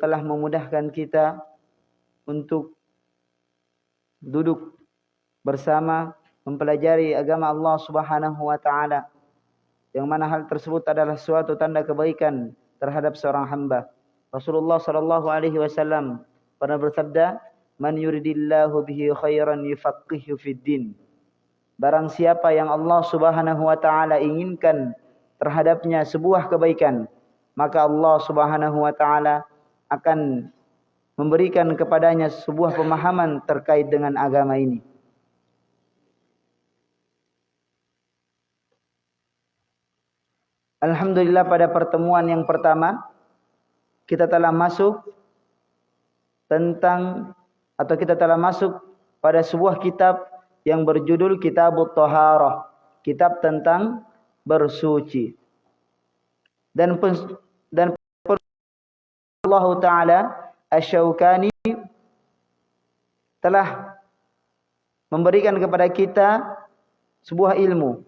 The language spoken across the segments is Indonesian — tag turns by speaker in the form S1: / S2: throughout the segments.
S1: telah memudahkan kita untuk duduk bersama mempelajari agama Allah Subhanahu wa taala. Yang mana hal tersebut adalah suatu tanda kebaikan terhadap seorang hamba. Rasulullah sallallahu alaihi wasallam pernah bersabda, "Man yuridillahu bihi khairan yufaqihu fid din." Barang siapa yang Allah Subhanahu wa taala inginkan terhadapnya sebuah kebaikan, maka Allah Subhanahu wa taala akan memberikan kepadanya sebuah pemahaman terkait dengan agama ini. Alhamdulillah pada pertemuan yang pertama kita telah masuk tentang atau kita telah masuk pada sebuah kitab yang berjudul Kitab Taharah, kitab tentang bersuci. Dan Allah taala Asy-Syaukani telah memberikan kepada kita sebuah ilmu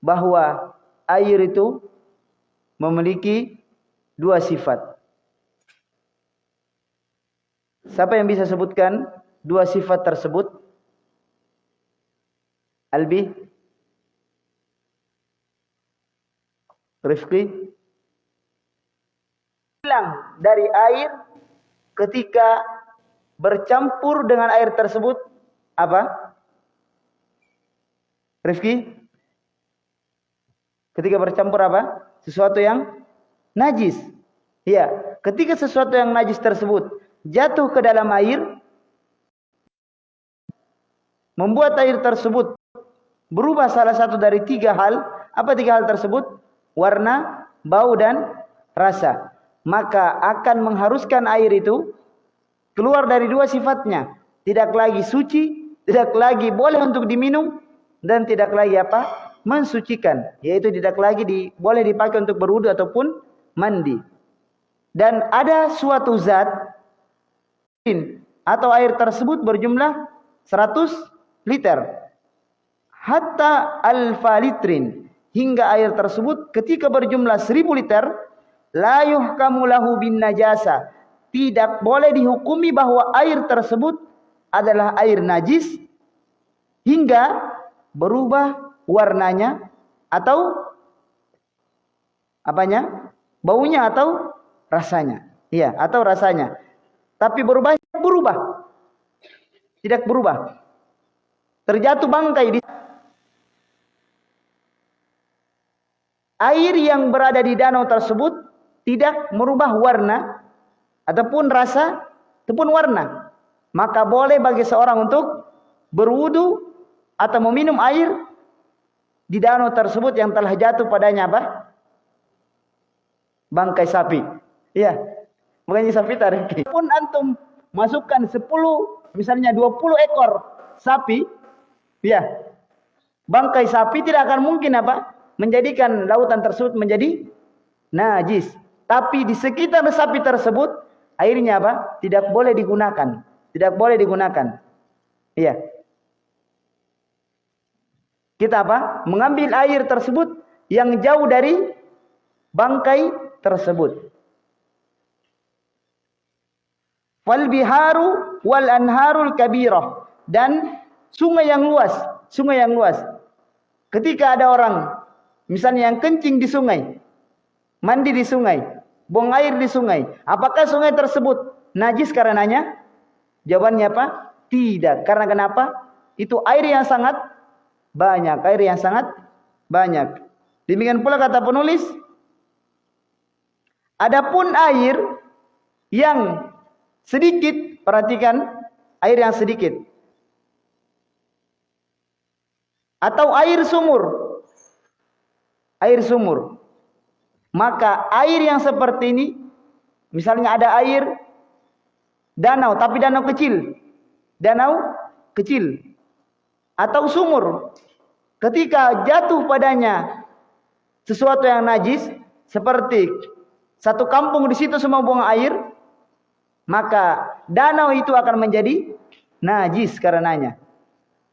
S1: bahwa air itu memiliki dua sifat. Siapa yang bisa sebutkan dua sifat tersebut? Albi? Rifki? Hilang dari air ketika bercampur dengan air tersebut apa? Rifki? Ketika bercampur apa? Sesuatu yang najis. Iya, ketika sesuatu yang najis tersebut jatuh ke dalam air membuat air tersebut berubah salah satu dari tiga hal. Apa tiga hal tersebut? Warna, bau dan rasa. Maka akan mengharuskan air itu keluar dari dua sifatnya. Tidak lagi suci, tidak lagi boleh untuk diminum dan tidak lagi apa? mensucikan, yaitu tidak lagi di, boleh dipakai untuk berwudu ataupun mandi. Dan ada suatu zat atau air tersebut berjumlah 100 liter. Hatta alfa litrin hingga air tersebut ketika berjumlah 1000 liter la yuhkamu lahu bin najasa. Tidak boleh dihukumi bahwa air tersebut adalah air najis hingga berubah warnanya atau apanya? Baunya atau rasanya. Iya, atau rasanya. Tapi berubah berubah. Tidak berubah. Terjatuh bangkai di air yang berada di danau tersebut tidak merubah warna ataupun rasa ataupun warna. Maka boleh bagi seorang untuk berwudu atau meminum air di danau tersebut yang telah jatuh padanya apa? Bangkai sapi. Iya. Bukannya sapi tarik. Pun antum masukkan 10 misalnya 20 ekor sapi, ya. Bangkai sapi tidak akan mungkin apa? Menjadikan lautan tersebut menjadi najis. Tapi di sekitar sapi tersebut airnya apa? Tidak boleh digunakan. Tidak boleh digunakan. Iya. Kita apa? Mengambil air tersebut yang jauh dari bangkai tersebut. Wal biharu wal anharul kabirah dan sungai yang luas, sungai yang luas. Ketika ada orang misalnya yang kencing di sungai, mandi di sungai, buang air di sungai, apakah sungai tersebut najis karenanya? Jawabannya apa? Tidak. Karena kenapa? Itu air yang sangat banyak, air yang sangat banyak. Demikian pula kata penulis, adapun air yang sedikit, perhatikan air yang sedikit. Atau air sumur. Air sumur. Maka air yang seperti ini, misalnya ada air danau, tapi danau kecil. Danau kecil. Atau sumur. Ketika jatuh padanya sesuatu yang najis seperti satu kampung di situ semua buang air maka danau itu akan menjadi najis karenanya.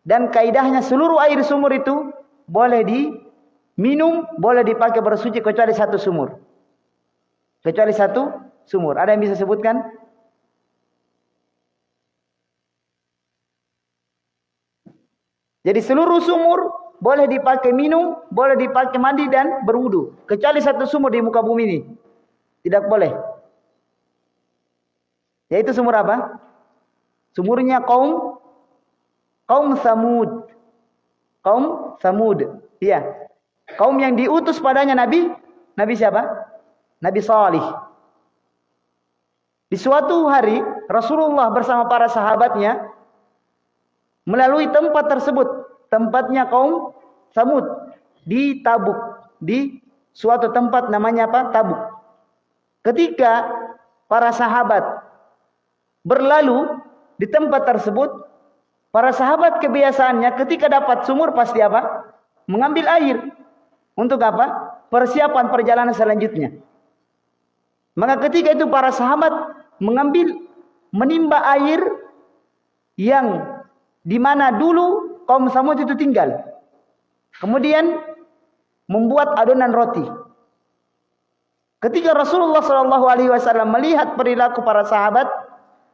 S1: Dan kaidahnya seluruh air sumur itu boleh diminum boleh dipakai bersuci kecuali satu sumur kecuali satu sumur? Ada yang bisa sebutkan? Jadi seluruh sumur boleh dipakai minum, boleh dipakai mandi dan berwudu. Kecuali satu sumur di muka bumi ini. Tidak boleh. Yaitu sumur apa? Sumurnya kaum kaum Samud. Kaum Samud. Iya. Kaum yang diutus padanya Nabi Nabi siapa? Nabi Salih. Di suatu hari Rasulullah bersama para sahabatnya melalui tempat tersebut, tempatnya kaum Samud di Tabuk, di suatu tempat namanya apa? Tabuk. Ketika para sahabat berlalu di tempat tersebut, para sahabat kebiasaannya ketika dapat sumur pasti apa? Mengambil air. Untuk apa? Persiapan perjalanan selanjutnya. Maka ketika itu para sahabat mengambil menimba air yang di mana dulu kaum Samud itu tinggal. Kemudian membuat adonan roti. Ketika Rasulullah Shallallahu Alaihi Wasallam melihat perilaku para sahabat,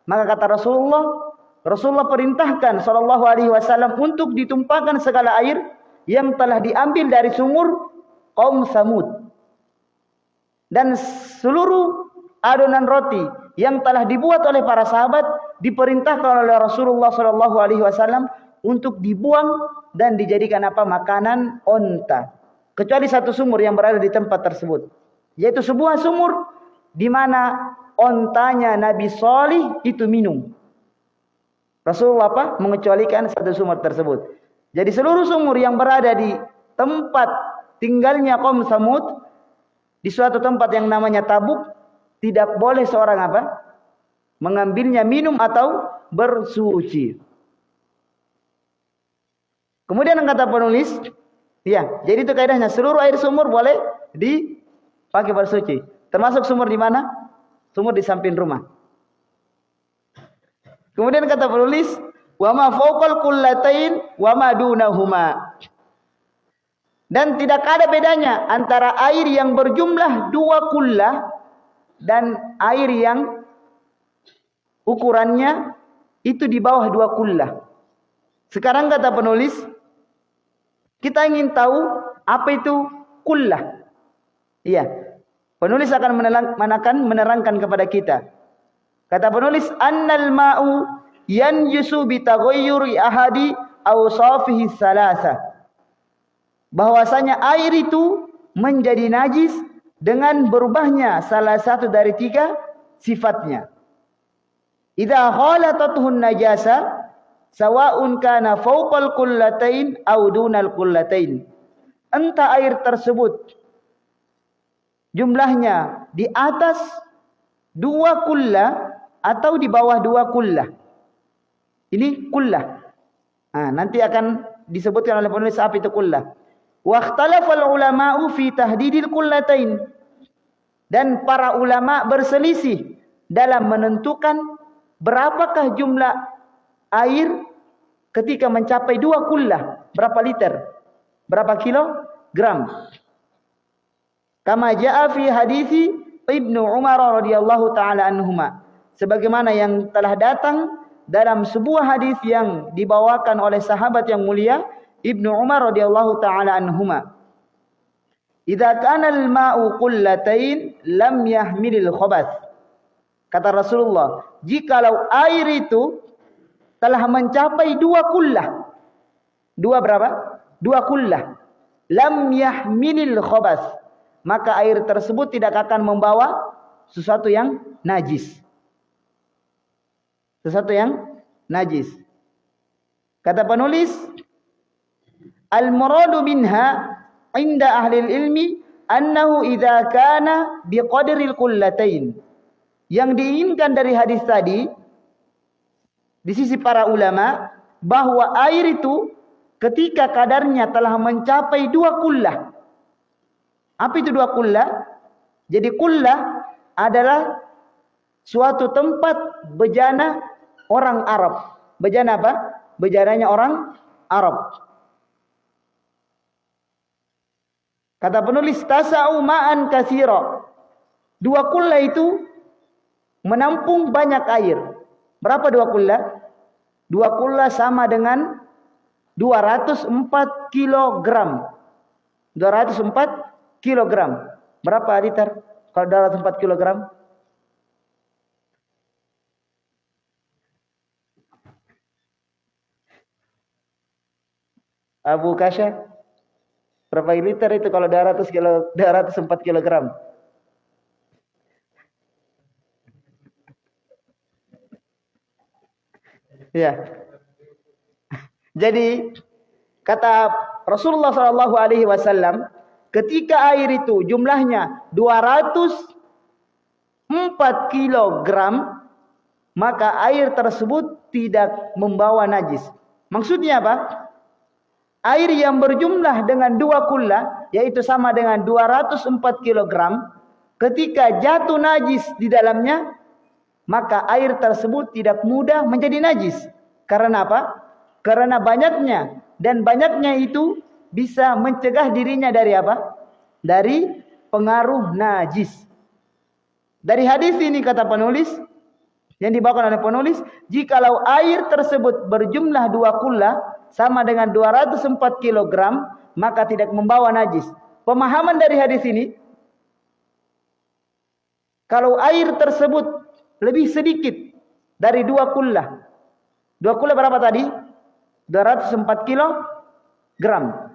S1: maka kata Rasulullah, Rasulullah perintahkan Shallallahu Alaihi Wasallam untuk ditumpahkan segala air yang telah diambil dari sumur kaum Samud. Dan seluruh adonan roti yang telah dibuat oleh para sahabat diperintahkan oleh Rasulullah Shallallahu Alaihi Wasallam untuk dibuang dan dijadikan apa? Makanan onta. Kecuali satu sumur yang berada di tempat tersebut. Yaitu sebuah sumur di mana ontanya Nabi Salih itu minum. Rasulullah apa? Mengecualikan satu sumur tersebut. Jadi seluruh sumur yang berada di tempat tinggalnya kaum Samud di suatu tempat yang namanya Tabuk tidak boleh seorang apa? Mengambilnya minum atau bersuci. Kemudian kata penulis, ya, jadi itu kaidahnya seluruh air sumur boleh dipakai bersuci. Termasuk sumur di mana? Sumur di samping rumah. Kemudian kata penulis, wa ma fawqal kullatain wa ma dunahuma. Dan tidak ada bedanya antara air yang berjumlah dua kullah dan air yang ukurannya itu di bawah dua kullah. Sekarang kata penulis, kita ingin tahu apa itu kullah. Iya, penulis akan menerangkan, menerangkan kepada kita. Kata penulis, annal ma'u yan yusu bitaghayyuri ahadi awsafihi salasa. Bahwasanya air itu menjadi najis dengan berubahnya salah satu dari tiga sifatnya. Idza khalatathun najasa sawa'un kana fawqal kullatain aw dunal kullatain. Entah air tersebut jumlahnya di atas dua kullah atau di bawah dua kullah. Ini kullah. Nah, nanti akan disebutkan oleh penulis apa itu kullah. Wahtalafal ulama'u fi tahdidil kullatain. Dan para ulama berselisih dalam menentukan berapakah jumlah air ketika mencapai dua kullah. Berapa liter? Berapa kilogram? Kama ja'a fi hadithi Ibnu Umar radhiyallahu taala anhuma. Sebagaimana yang telah datang dalam sebuah hadis yang dibawakan oleh sahabat yang mulia Ibnu Umar radhiyallahu taala anhuma. Idza kana al-ma'u qullatain lam yahmilil khabath. Kata Rasulullah, jikalau air itu telah mencapai dua kullah. Dua berapa? Dua kullah. Lam yahmilil khabath. Maka air tersebut tidak akan membawa sesuatu yang najis. Sesuatu yang najis. Kata penulis, Al-muradu minha inda ahli ilmi annahu idza kana biqadril kullatain. Yang diinginkan dari hadis tadi di sisi para ulama bahwa air itu ketika kadarnya telah mencapai dua kullah. Apa itu dua kullah? Jadi kullah adalah suatu tempat bejana orang Arab. Bejana apa? Bejananya orang Arab. Kata penulis tasa'u ma'an kasiro. Dua kulla itu menampung banyak air. Berapa dua kulla? Dua kulla sama dengan 204 kilogram. 204 kilogram. Berapa liter? Kalau 204 kilogram? Abu Kasha, berapa liter itu kalau 200 kilo, 204 kilogram? Ya. Jadi kata Rasulullah Shallallahu Alaihi Wasallam, ketika air itu jumlahnya 204 kilogram, maka air tersebut tidak membawa najis. Maksudnya apa? Air yang berjumlah dengan dua kulla yaitu sama dengan 204 kg ketika jatuh najis di dalamnya maka air tersebut tidak mudah menjadi najis. Karena apa? Karena banyaknya dan banyaknya itu bisa mencegah dirinya dari apa? Dari pengaruh najis. Dari hadis ini kata penulis yang dibawakan oleh penulis jikalau air tersebut berjumlah dua kulla sama dengan 204 kg maka tidak membawa najis. Pemahaman dari hadis ini kalau air tersebut lebih sedikit dari dua kullah. Dua kullah berapa tadi? 204 kilogram.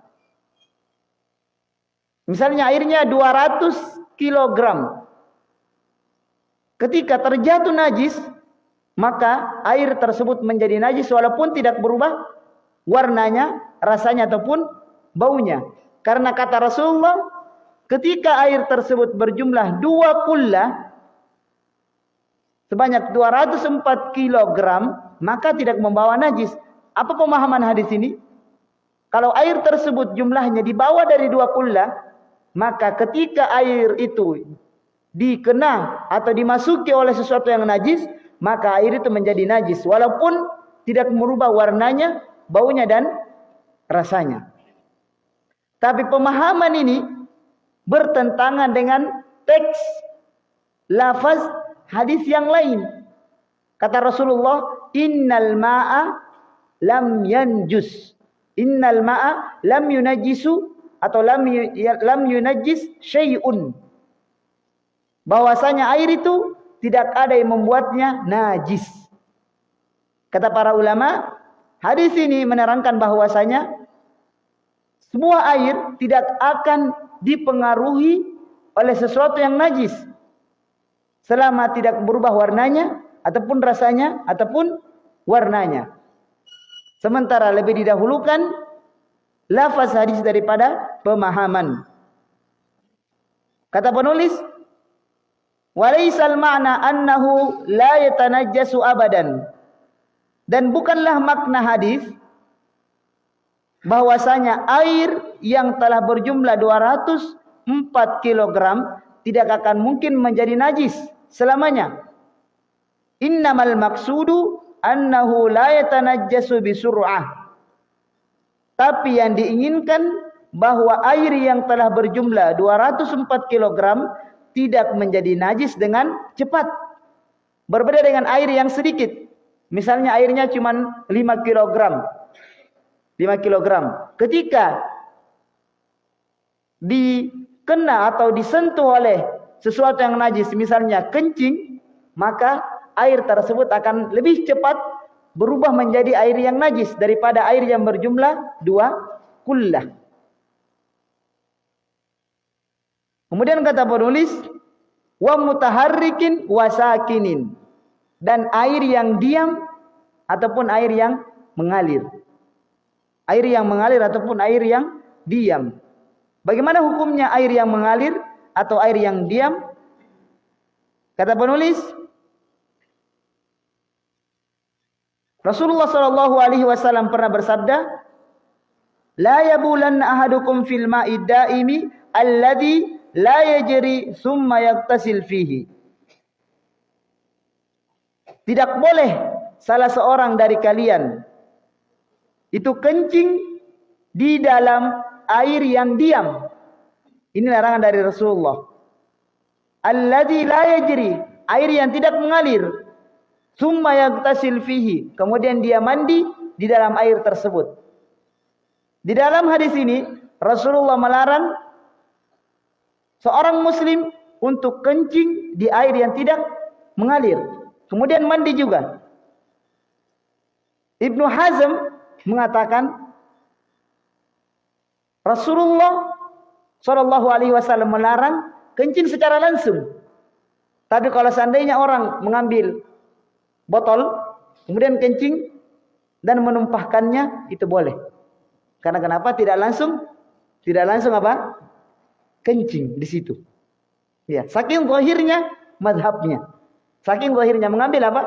S1: Misalnya airnya 200 kilogram. Ketika terjatuh najis, maka air tersebut menjadi najis walaupun tidak berubah warnanya, rasanya ataupun baunya. Karena kata Rasulullah, ketika air tersebut berjumlah dua kulla sebanyak 204 kilogram, maka tidak membawa najis. Apa pemahaman hadis ini? Kalau air tersebut jumlahnya di bawah dari dua kulla, maka ketika air itu dikena atau dimasuki oleh sesuatu yang najis, maka air itu menjadi najis. Walaupun tidak merubah warnanya baunya dan rasanya. Tapi pemahaman ini bertentangan dengan teks lafaz hadis yang lain. Kata Rasulullah, "Innal ma'a lam yanjus." Innal ma'a lam yunajisu atau lam lam yunajis syai'un. Bahwasanya air itu tidak ada yang membuatnya najis. Kata para ulama, Hadis ini menerangkan bahwasanya semua air tidak akan dipengaruhi oleh sesuatu yang najis selama tidak berubah warnanya ataupun rasanya ataupun warnanya. Sementara lebih didahulukan lafaz hadis daripada pemahaman. Kata penulis, "Walaisal ma'na annahu la yatanajjasu abadan." Dan bukanlah makna hadis bahwasanya air yang telah berjumlah 204 kg tidak akan mungkin menjadi najis selamanya. Innamal maksudu annahu la yatanajjasu bisur'ah. Tapi yang diinginkan bahwa air yang telah berjumlah 204 kg tidak menjadi najis dengan cepat. Berbeda dengan air yang sedikit. Misalnya airnya cuma 5 kg. 5 kg. Ketika dikena atau disentuh oleh sesuatu yang najis, misalnya kencing, maka air tersebut akan lebih cepat berubah menjadi air yang najis daripada air yang berjumlah dua kullah. Kemudian kata penulis, wa mutaharrikin wasakinin dan air yang diam ataupun air yang mengalir. Air yang mengalir ataupun air yang diam. Bagaimana hukumnya air yang mengalir atau air yang diam? Kata penulis, Rasulullah Shallallahu Alaihi Wasallam pernah bersabda, "La yabulan ahadukum fil ma'id daimi alladhi la yajri summa yaktasil fihi." Tidak boleh salah seorang dari kalian itu kencing di dalam air yang diam. Ini larangan dari Rasulullah. Alladzi la yajri, air yang tidak mengalir. Summa yagtasil fihi. Kemudian dia mandi di dalam air tersebut. Di dalam hadis ini Rasulullah melarang seorang muslim untuk kencing di air yang tidak mengalir. Kemudian mandi juga. Ibnu Hazm mengatakan Rasulullah Shallallahu Alaihi Wasallam melarang kencing secara langsung. Tapi kalau seandainya orang mengambil botol, kemudian kencing dan menumpahkannya, itu boleh. Karena kenapa? Tidak langsung, tidak langsung apa? Kencing di situ. Ya, saking zahirnya madhabnya. Saking zahirnya mengambil apa?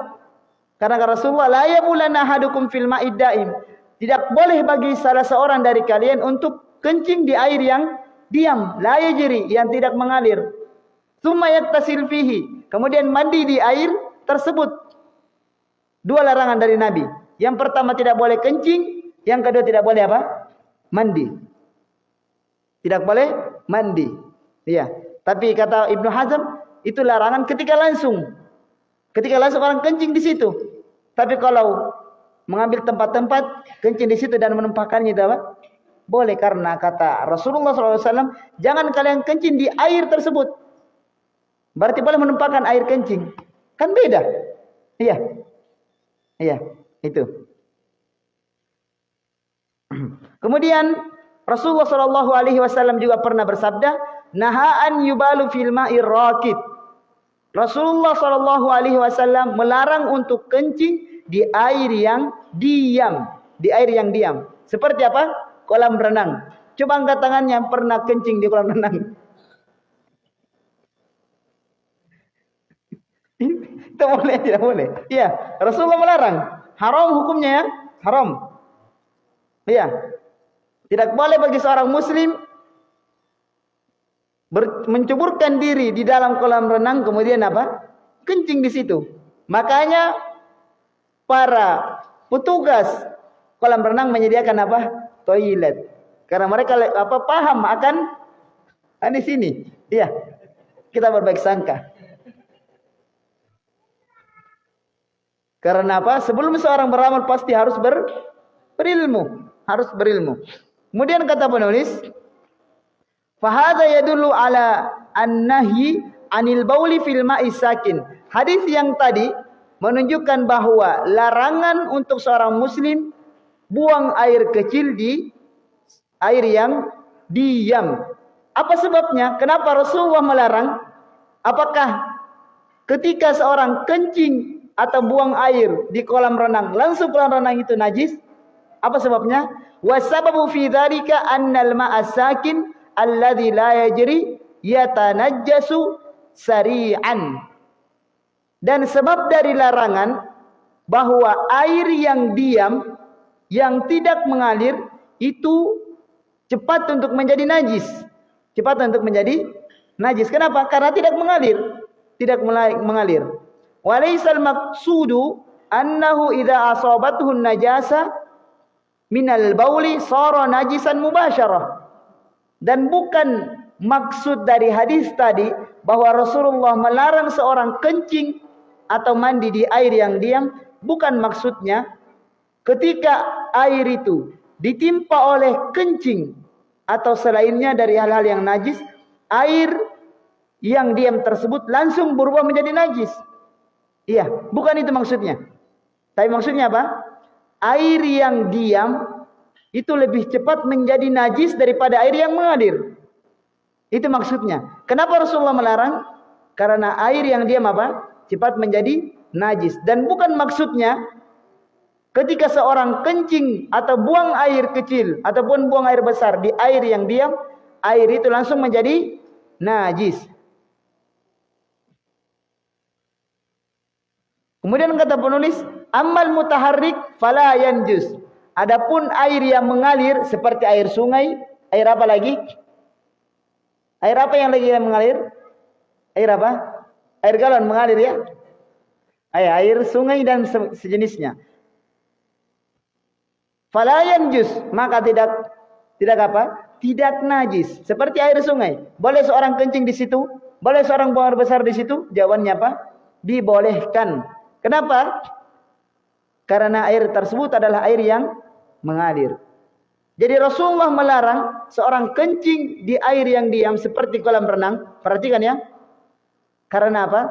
S1: Karena Rasulullah la yabulanna ahadukum fil ma'id. Tidak boleh bagi salah seorang dari kalian untuk kencing di air yang diam, la yajri, yang tidak mengalir. Tsumma yaktasil fihi. Kemudian mandi di air tersebut. Dua larangan dari Nabi. Yang pertama tidak boleh kencing, yang kedua tidak boleh apa? Mandi. Tidak boleh mandi. Iya. Tapi kata Ibnu Hazm itu larangan ketika langsung. Ketika langsung orang kencing di situ. Tapi kalau mengambil tempat-tempat kencing di situ dan menumpahkannya itu apa? Boleh karena kata Rasulullah SAW, jangan kalian kencing di air tersebut. Berarti boleh menumpahkan air kencing. Kan beda. Iya. Iya, itu. Kemudian Rasulullah Wasallam juga pernah bersabda, nahaan yubalu fil ma'ir. Rasulullah Shallallahu Alaihi Wasallam melarang untuk kencing di air yang diam, di air yang diam. Seperti apa? kolam renang. Coba angkat tangannya pernah kencing di kolam renang. Itu boleh tidak boleh? Iya, Rasulullah melarang. Haram hukumnya ya, haram. Iya. Tidak boleh bagi seorang muslim mencuburkan diri di dalam kolam renang kemudian apa? Kencing di situ. Makanya para petugas kolam renang menyediakan apa? toilet. Karena mereka apa paham akan ah, di sini. Iya. Kita berbaik sangka. Karena apa? Sebelum seorang beramal pasti harus ber, berilmu, harus berilmu. Kemudian kata penulis, "Fahadha yadullu ala an-nahyi anil bauli fil ma'i sakin." Hadis yang tadi menunjukkan bahwa larangan untuk seorang muslim buang air kecil di air yang diam. Apa sebabnya? Kenapa Rasulullah melarang? Apakah ketika seorang kencing atau buang air di kolam renang, langsung kolam renang itu najis? Apa sebabnya? Wasababu fi dzalika annal ma'a alladhi la yajri yatanajjasu sari'an. Dan sebab dari larangan bahwa air yang diam yang tidak mengalir itu cepat untuk menjadi najis. Cepat untuk menjadi najis. Kenapa? Karena tidak mengalir. Tidak mengalir. Walaisal maqsudu annahu idza asabathu najasa minal bauli sara najisan mubasyarah. Dan bukan maksud dari hadis tadi bahwa Rasulullah melarang seorang kencing atau mandi di air yang diam, bukan maksudnya ketika air itu ditimpa oleh kencing atau selainnya dari hal-hal yang najis, air yang diam tersebut langsung berubah menjadi najis. Iya, bukan itu maksudnya. Tapi maksudnya apa? Air yang diam itu lebih cepat menjadi najis daripada air yang mengalir. Itu maksudnya. Kenapa Rasulullah melarang? Karena air yang diam apa? Cepat menjadi najis. Dan bukan maksudnya Ketika seorang kencing atau buang air kecil ataupun buang air besar di air yang diam, air itu langsung menjadi najis. Kemudian kata penulis, amal mutaharrik fala yanjus. Adapun air yang mengalir seperti air sungai, air apa lagi? Air apa yang lagi yang mengalir? Air apa? Air galon mengalir ya? Air, air sungai dan sejenisnya. Falayan jus maka tidak tidak apa? Tidak najis. Seperti air sungai. Boleh seorang kencing di situ? Boleh seorang buang air besar di situ? Jawabannya apa? dibolehkan. Kenapa? Karena air tersebut adalah air yang mengalir. Jadi Rasulullah melarang seorang kencing di air yang diam seperti kolam renang. Perhatikan ya. Karena apa?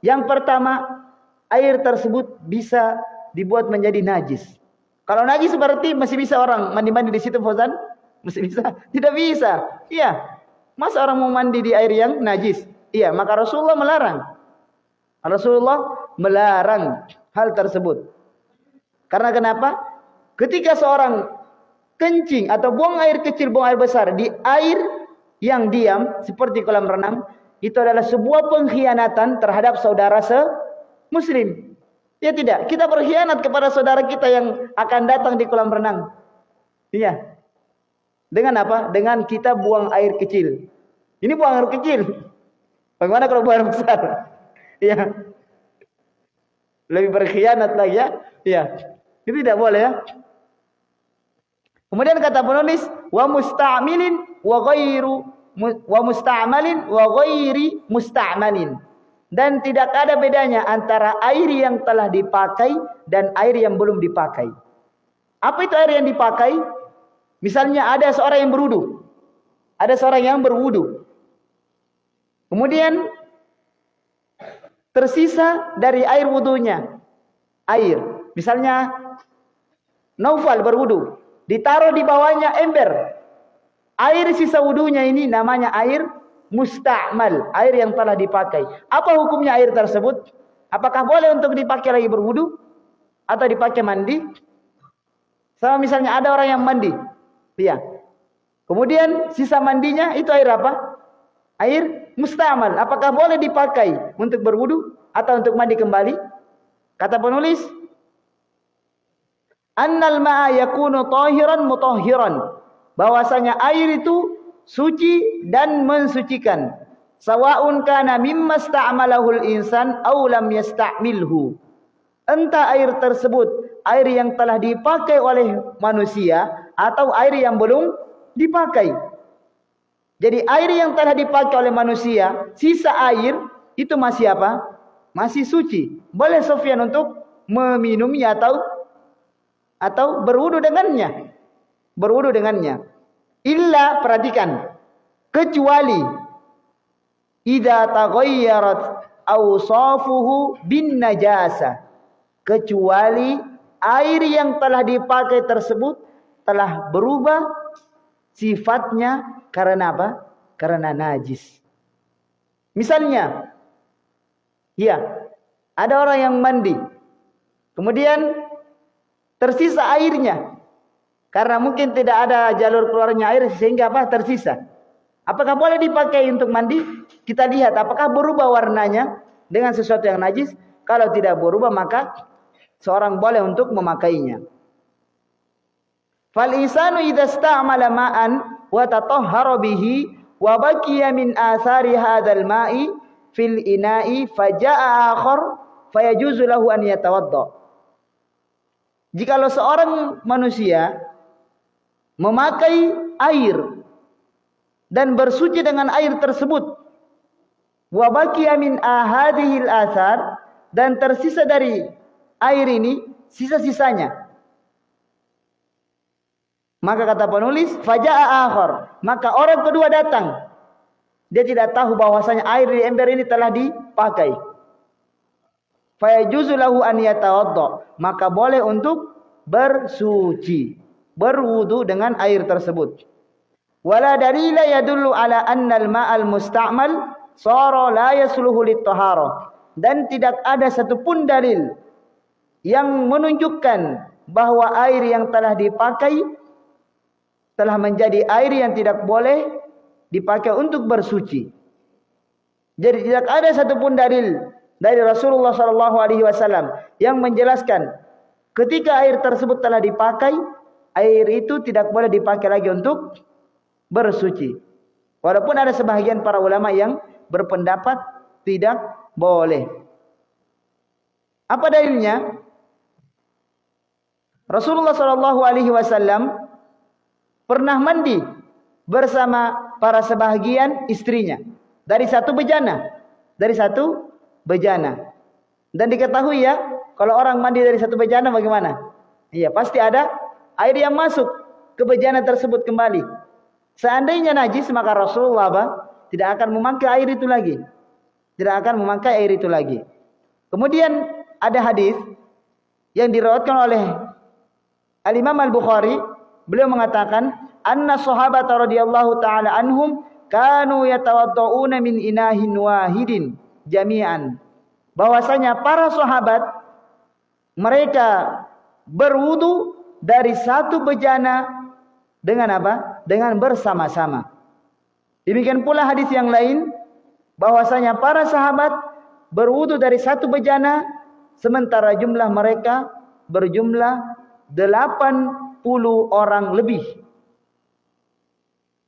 S1: Yang pertama, air tersebut bisa dibuat menjadi najis. Kalau najis berarti masih bisa orang mandi-mandi di situ Fauzan? Masih bisa? Tidak bisa. Iya. Masa orang mau mandi di air yang najis? Iya, maka Rasulullah melarang. Rasulullah melarang hal tersebut. Karena kenapa? Ketika seorang kencing atau buang air kecil, buang air besar di air yang diam seperti kolam renang, itu adalah sebuah pengkhianatan terhadap saudara se muslim. Ya tidak, kita berkhianat kepada saudara kita yang akan datang di kolam renang. Iya. Dengan apa? Dengan kita buang air kecil. Ini buang air kecil. Bagaimana kalau buang air besar? Iya. Lebih berkhianat lagi ya. Iya. Itu tidak boleh ya. Kemudian kata penulis wa musta'milin wa ghairu wa musta'malin wa ghairi musta'malin. Dan tidak ada bedanya antara air yang telah dipakai dan air yang belum dipakai. Apa itu air yang dipakai? Misalnya ada seorang yang berwudu. Ada seorang yang berwudu. Kemudian tersisa dari air wudunya air. Misalnya Naufal berwudu, ditaruh di bawahnya ember. Air sisa wudunya ini namanya air musta'mal, air yang telah dipakai. Apa hukumnya air tersebut? Apakah boleh untuk dipakai lagi berwudu atau dipakai mandi? Sama misalnya ada orang yang mandi, Iya. Kemudian sisa mandinya itu air apa? Air mustamal. Apakah boleh dipakai untuk berwudu atau untuk mandi kembali? Kata penulis, annal ma'a yakunu tahiran mutahhiran. Bahwasanya air itu suci dan mensucikan. Sawa'un kana mimma sta'malahul insan aw lam yasta'milhu. Entah air tersebut air yang telah dipakai oleh manusia atau air yang belum dipakai. Jadi air yang telah dipakai oleh manusia, sisa air itu masih apa? Masih suci. Boleh Sofyan untuk meminumnya atau atau berwudu dengannya. Berwudu dengannya. Illa perhatikan kecuali idza taghayyarat awsafuhu bin najasa. Kecuali air yang telah dipakai tersebut telah berubah sifatnya karena apa? Karena najis. Misalnya, ya, ada orang yang mandi, kemudian tersisa airnya, karena mungkin tidak ada jalur keluarnya air sehingga apa? Tersisa. Apakah boleh dipakai untuk mandi? Kita lihat apakah berubah warnanya dengan sesuatu yang najis. Kalau tidak berubah maka seorang boleh untuk memakainya. Fal insanu idza sta'mala ma'an wa tatahhara bihi wa baqiya min athari hadzal ma'i fil ina'i faja'a akhar fayajuzu lahu an yatawadda. Jikalau seorang manusia memakai air dan bersuci dengan air tersebut wa baqiya min ahadihil athar dan tersisa dari air ini sisa-sisanya maka kata penulis, faja'a akhar. Maka orang kedua datang. Dia tidak tahu bahwasanya air di ember ini telah dipakai. Fayajuzu lahu an yatawadda. Maka boleh untuk bersuci, berwudu dengan air tersebut. Wala dalila yadullu ala anna al-ma'al musta'mal sara la yasluhu Dan tidak ada satupun dalil yang menunjukkan bahwa air yang telah dipakai telah menjadi air yang tidak boleh dipakai untuk bersuci. Jadi tidak ada satupun dalil dari Rasulullah Shallallahu Alaihi Wasallam yang menjelaskan ketika air tersebut telah dipakai, air itu tidak boleh dipakai lagi untuk bersuci. Walaupun ada sebahagian para ulama yang berpendapat tidak boleh. Apa dalilnya? Rasulullah Shallallahu Alaihi Wasallam pernah mandi bersama para sebahagian istrinya dari satu bejana dari satu bejana Dan diketahui ya, kalau orang mandi dari satu bejana bagaimana? Iya, pasti ada air yang masuk ke bejana tersebut kembali. Seandainya najis maka Rasulullah apa? tidak akan memakai air itu lagi. Tidak akan memakai air itu lagi. Kemudian ada hadis yang diriwayatkan oleh Al Imam Al Bukhari, beliau mengatakan, "Anna sahabat radhiyallahu taala anhum kanu yatawaddauna min inahin wahidin jami'an." Bahwasanya para sahabat mereka berwudu dari satu bejana dengan apa? Dengan bersama-sama. Demikian pula hadis yang lain bahwasanya para sahabat berwudu dari satu bejana sementara jumlah mereka berjumlah 80 orang lebih.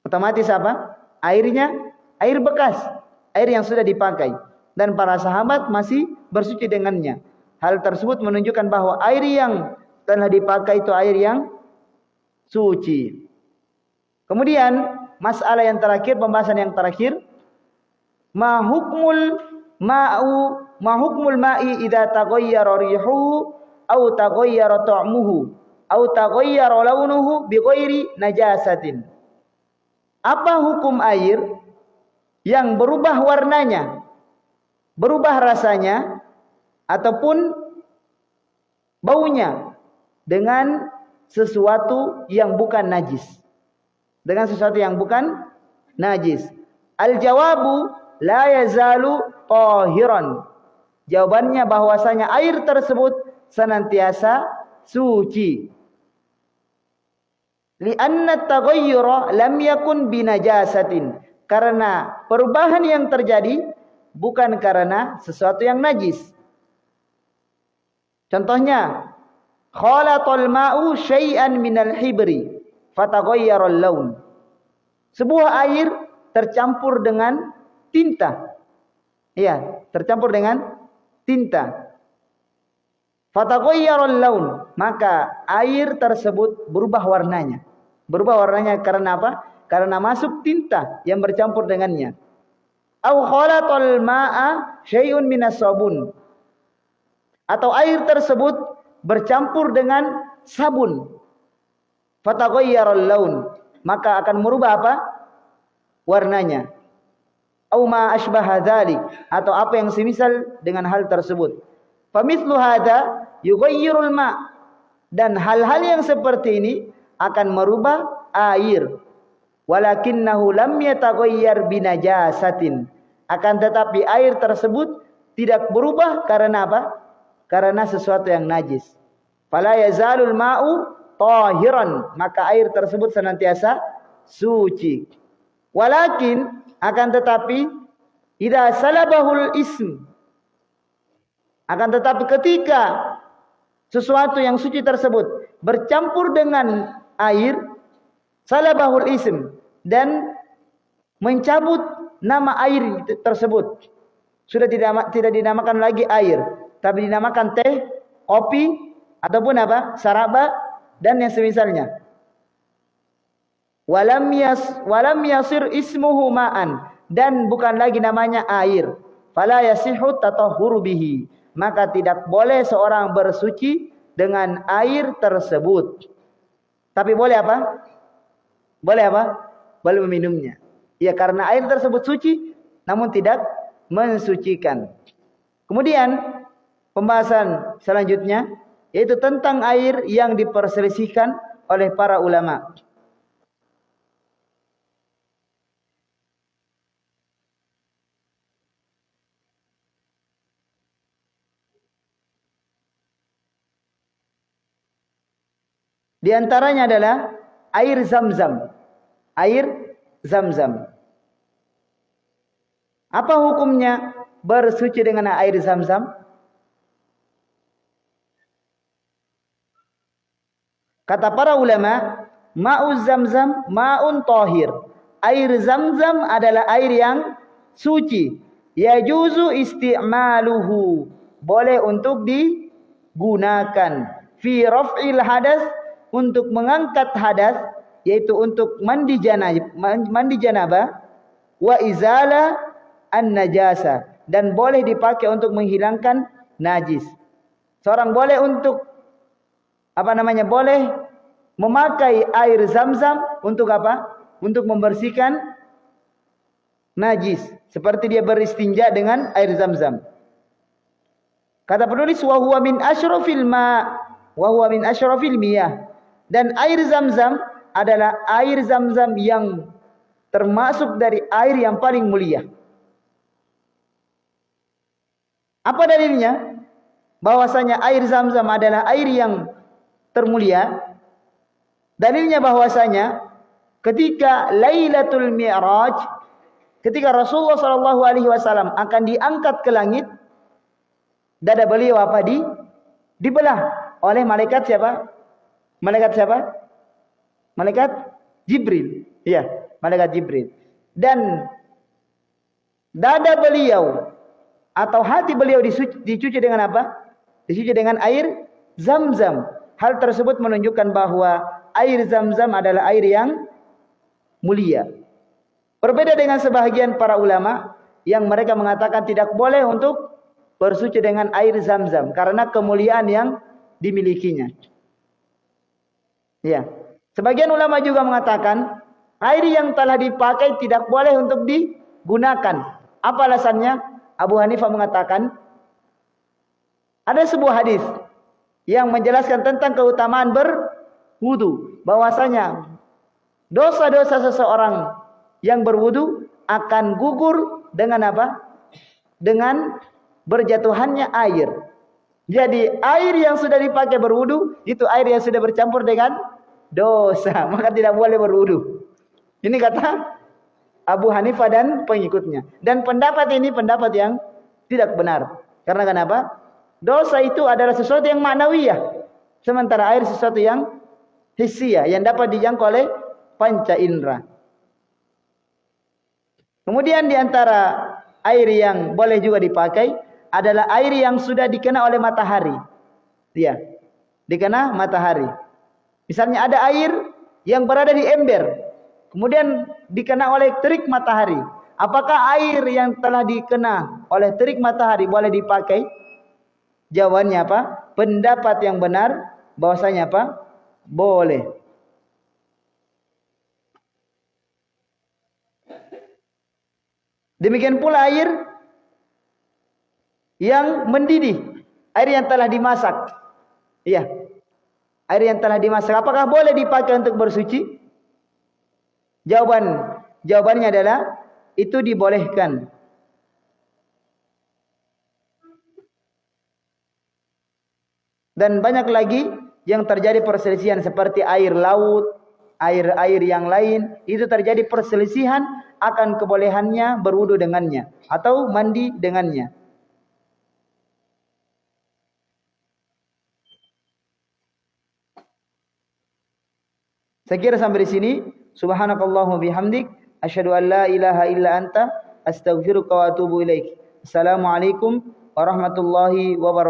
S1: Otomatis apa? Airnya air bekas, air yang sudah dipakai dan para sahabat masih bersuci dengannya. Hal tersebut menunjukkan bahwa air yang telah dipakai itu air yang suci. Kemudian masalah yang terakhir, pembahasan yang terakhir. Ma hukmul ma'u ma hukmul ma'i idza taghayyara rihuhu aw taghayyara ta'muhu aw taghayyara launuhu bi ghairi najasatin. Apa hukum air yang berubah warnanya, berubah rasanya ataupun baunya dengan sesuatu yang bukan najis? dengan sesuatu yang bukan najis. Al jawabu la yazalu tahiran. Jawabannya bahwasanya air tersebut senantiasa suci. Lianna taghayyura lam yakun binajasatin. Karena perubahan yang terjadi bukan karena sesuatu yang najis. Contohnya, khalatal ma'u syai'an minal hibri fataghayyarul laun. Sebuah air tercampur dengan tinta. Iya, tercampur dengan tinta. Fataghayyarul laun, maka air tersebut berubah warnanya. Berubah warnanya karena apa? Karena masuk tinta yang bercampur dengannya. Au khalatal ma'a syai'un minas sabun. Atau air tersebut bercampur dengan sabun. Fataghayyarul laun. Maka akan merubah apa? Warnanya. Au ma asbaha dzalik atau apa yang semisal dengan hal tersebut. Famithlu hadza yughayyirul ma. Dan hal-hal yang seperti ini akan merubah air. Walakinnahu lam yataghayyar binajasatin akan tetapi air tersebut tidak berubah karena apa? Karena sesuatu yang najis. Fala yazalul ma'u tahiran. Maka air tersebut senantiasa suci. Walakin akan tetapi idza salabahul ism. Akan tetapi ketika sesuatu yang suci tersebut bercampur dengan air salabahul ism dan mencabut nama air tersebut sudah tidak tidak dinamakan lagi air tapi dinamakan teh kopi ataupun apa saraba dan yang semisalnya. Walam yas walam yasir ismuhu ma'an dan bukan lagi namanya air. Fala yasihu tatahhuru bihi. Maka tidak boleh seorang bersuci dengan air tersebut. Tapi boleh apa? Boleh apa? Boleh meminumnya. Ya karena air tersebut suci namun tidak mensucikan. Kemudian pembahasan selanjutnya yaitu tentang air yang diperselisihkan oleh para ulama. Di antaranya adalah air zam-zam. Air zam-zam. Apa hukumnya bersuci dengan air zam-zam? Kata para ulama, ma'uz zamzam ma'un tahir. Air zamzam adalah air yang suci. Yajuzu isti'maluhu. Boleh untuk digunakan. Fi raf'il hadas untuk mengangkat hadas yaitu untuk mandi janabah, mandi janabah wa izala an najasa dan boleh dipakai untuk menghilangkan najis. Seorang boleh untuk apa namanya? Boleh memakai air zam-zam untuk apa? Untuk membersihkan najis. Seperti dia beristinja dengan air zam-zam. Kata penulis wa huwa min asyrafil ma wa min miyah. Dan air zam-zam adalah air zam-zam yang termasuk dari air yang paling mulia. Apa dalilnya? Bahwasanya air zam-zam adalah air yang termulia. Dalilnya bahwasanya ketika Lailatul Mi'raj, ketika Rasulullah Shallallahu Alaihi Wasallam akan diangkat ke langit, dada beliau apa di dibelah oleh malaikat siapa? Malaikat siapa? Malaikat Jibril. Iya malaikat Jibril. Dan dada beliau atau hati beliau dicuci dengan apa? Dicuci dengan air zam-zam. Hal tersebut menunjukkan bahwa air zam-zam adalah air yang mulia. Berbeda dengan sebahagian para ulama yang mereka mengatakan tidak boleh untuk bersuci dengan air zam-zam karena kemuliaan yang dimilikinya. Ya. Sebagian ulama juga mengatakan Air yang telah dipakai tidak boleh untuk digunakan. Apa alasannya? Abu Hanifah mengatakan ada sebuah hadis yang menjelaskan tentang keutamaan berwudu. Bahwasanya dosa-dosa seseorang yang berwudu akan gugur dengan apa? Dengan berjatuhannya air. Jadi air yang sudah dipakai berwudu itu air yang sudah bercampur dengan dosa, maka tidak boleh berwudu. Ini kata Abu Hanifah dan pengikutnya. Dan pendapat ini pendapat yang tidak benar. Karena kenapa? Dosa itu adalah sesuatu yang maknawiyah. Sementara air sesuatu yang hisia. Yang dapat dijangkau oleh panca indera. Kemudian di antara air yang boleh juga dipakai adalah air yang sudah dikena oleh matahari. Iya. Dikena matahari. Misalnya ada air yang berada di ember kemudian dikena oleh terik matahari. Apakah air yang telah dikena oleh terik matahari boleh dipakai? Jawabannya apa? Pendapat yang benar bahwasanya apa? Boleh. Demikian pula air yang mendidih, air yang telah dimasak. Iya. Air yang telah dimasak apakah boleh dipakai untuk bersuci? Jawaban jawabannya adalah itu dibolehkan. Dan banyak lagi yang terjadi perselisihan seperti air laut, air-air yang lain, itu terjadi perselisihan akan kebolehannya berwudu dengannya atau mandi dengannya. Saya kira sampai di sini Subhanakallahumma bihamdik asyhadu an la ilaha illa anta astaghfiruka wa atubu ilaik. Assalamualaikum warahmatullahi wabarakatuh.